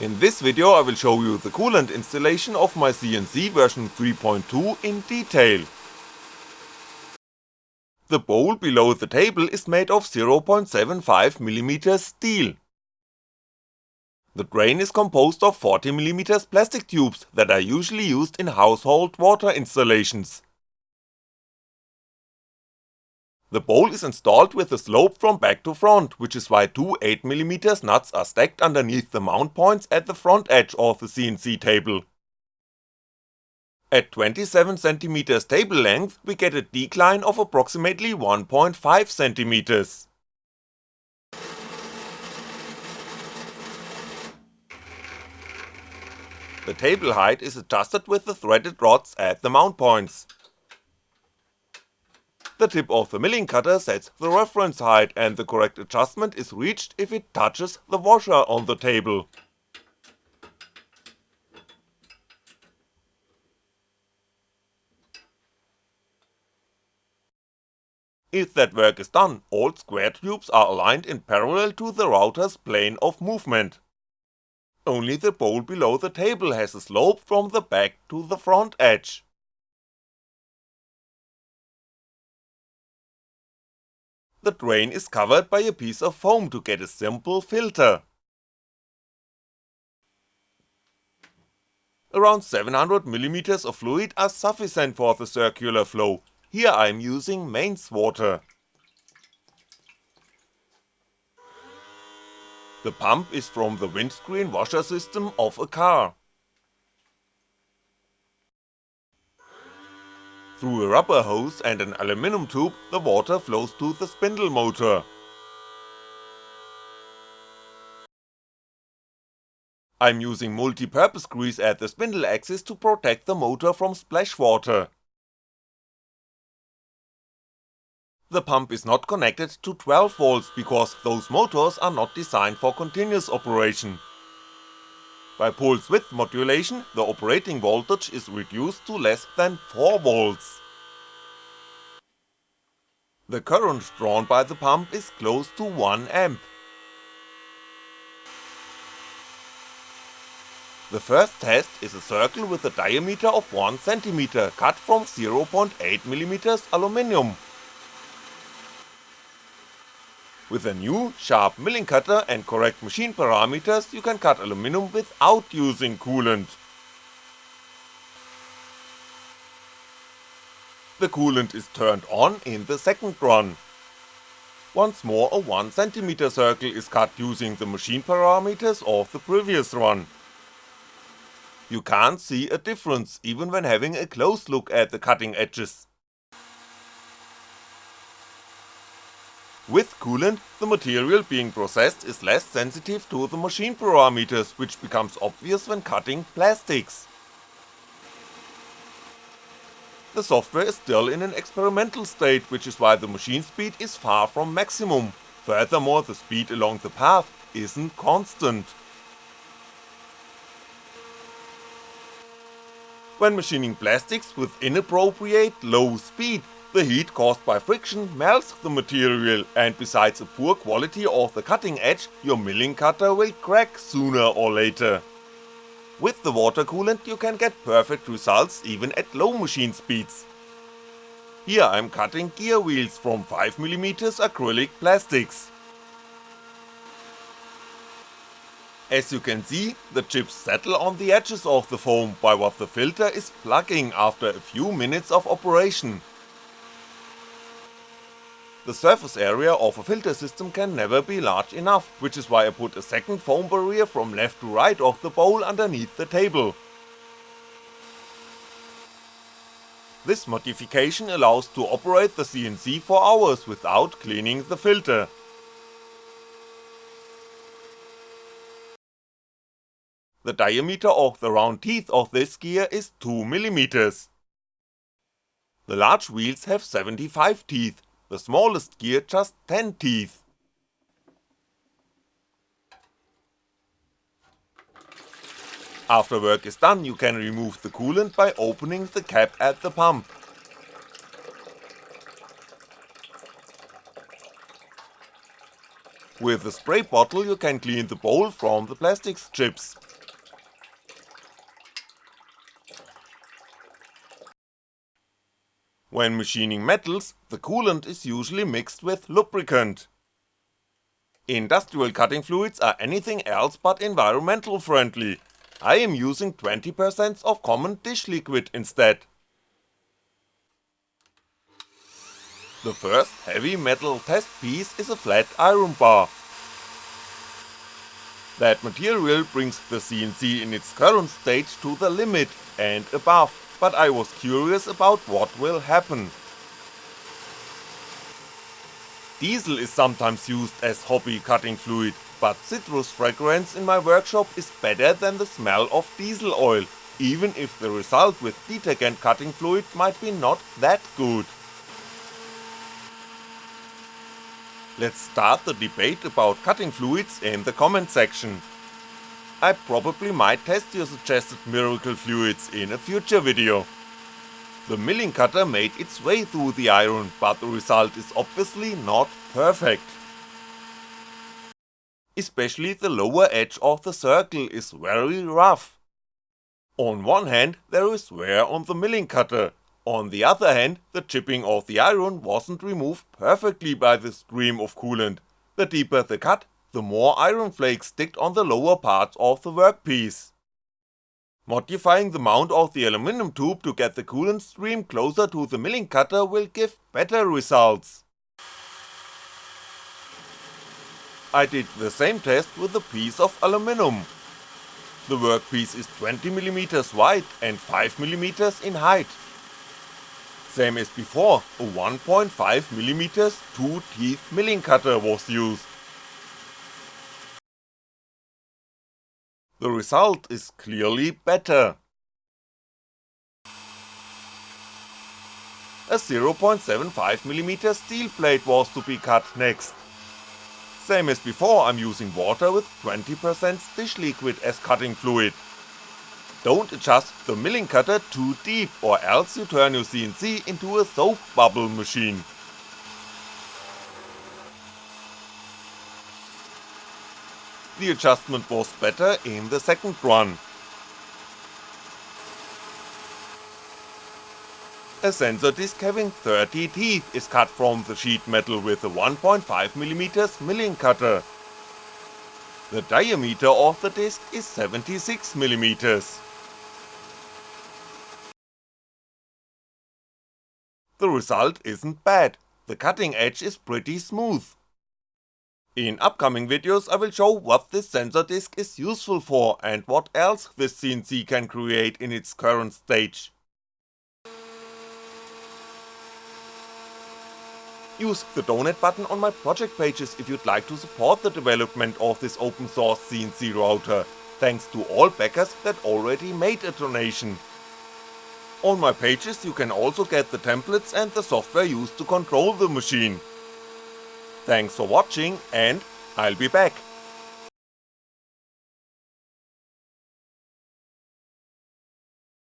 In this video I will show you the coolant installation of my CNC version 3.2 in detail. The bowl below the table is made of 0.75mm steel. The drain is composed of 40mm plastic tubes that are usually used in household water installations. The bowl is installed with a slope from back to front, which is why two 8mm nuts are stacked underneath the mount points at the front edge of the CNC table. At 27cm table length we get a decline of approximately 1.5cm. The table height is adjusted with the threaded rods at the mount points. The tip of the milling cutter sets the reference height and the correct adjustment is reached if it touches the washer on the table. If that work is done, all square tubes are aligned in parallel to the router's plane of movement. Only the bowl below the table has a slope from the back to the front edge. The drain is covered by a piece of foam to get a simple filter. Around 700mm of fluid are sufficient for the circular flow, here I'm using mains water. The pump is from the windscreen washer system of a car. Through a rubber hose and an aluminum tube, the water flows to the spindle motor. I'm using multi-purpose grease at the spindle axis to protect the motor from splash water. The pump is not connected to 12V because those motors are not designed for continuous operation. By pulse width modulation, the operating voltage is reduced to less than 4V. The current drawn by the pump is close to 1A. The first test is a circle with a diameter of 1cm cut from 0.8mm aluminium. With a new, sharp milling cutter and correct machine parameters you can cut aluminum without using coolant. The coolant is turned on in the second run. Once more a 1cm circle is cut using the machine parameters of the previous run. You can't see a difference even when having a close look at the cutting edges. With coolant, the material being processed is less sensitive to the machine parameters, which becomes obvious when cutting plastics. The software is still in an experimental state, which is why the machine speed is far from maximum, furthermore the speed along the path isn't constant. When machining plastics with inappropriate low speed, the heat caused by friction melts the material and besides a poor quality of the cutting edge, your milling cutter will crack sooner or later. With the water coolant you can get perfect results even at low machine speeds. Here I'm cutting gear wheels from 5mm acrylic plastics. As you can see, the chips settle on the edges of the foam by what the filter is plugging after a few minutes of operation, the surface area of a filter system can never be large enough, which is why I put a second foam barrier from left to right of the bowl underneath the table. This modification allows to operate the CNC for hours without cleaning the filter. The diameter of the round teeth of this gear is 2mm. The large wheels have 75 teeth, the smallest gear just 10 teeth. After work is done you can remove the coolant by opening the cap at the pump. With a spray bottle you can clean the bowl from the plastic chips. When machining metals, the coolant is usually mixed with lubricant. Industrial cutting fluids are anything else but environmental friendly, I am using 20% of common dish liquid instead. The first heavy metal test piece is a flat iron bar. That material brings the CNC in its current state to the limit and above, but I was curious about what will happen. Diesel is sometimes used as hobby cutting fluid, but citrus fragrance in my workshop is better than the smell of diesel oil, even if the result with detergent cutting fluid might be not that good. Let's start the debate about cutting fluids in the comment section. I probably might test your suggested miracle fluids in a future video. The milling cutter made its way through the iron, but the result is obviously not perfect. Especially the lower edge of the circle is very rough. On one hand there is wear on the milling cutter, on the other hand, the chipping of the iron wasn't removed perfectly by the stream of coolant, the deeper the cut, the more iron flakes sticked on the lower parts of the workpiece. Modifying the mount of the aluminum tube to get the coolant stream closer to the milling cutter will give better results. I did the same test with a piece of aluminum. The workpiece is 20mm wide and 5mm in height, same as before, a 1.5mm 2-teeth milling cutter was used. The result is clearly better. A 0.75mm steel plate was to be cut next. Same as before I'm using water with 20% dish liquid as cutting fluid. Don't adjust the milling cutter too deep or else you turn your CNC into a soap bubble machine. The adjustment was better in the second run. A sensor disc having 30 teeth is cut from the sheet metal with a 1.5mm milling cutter. The diameter of the disc is 76mm. The result isn't bad, the cutting edge is pretty smooth. In upcoming videos I will show what this sensor disc is useful for and what else this CNC can create in its current stage. Use the donate button on my project pages if you'd like to support the development of this open source CNC router, thanks to all backers that already made a donation. On my pages you can also get the templates and the software used to control the machine. Thanks for watching and I'll be back.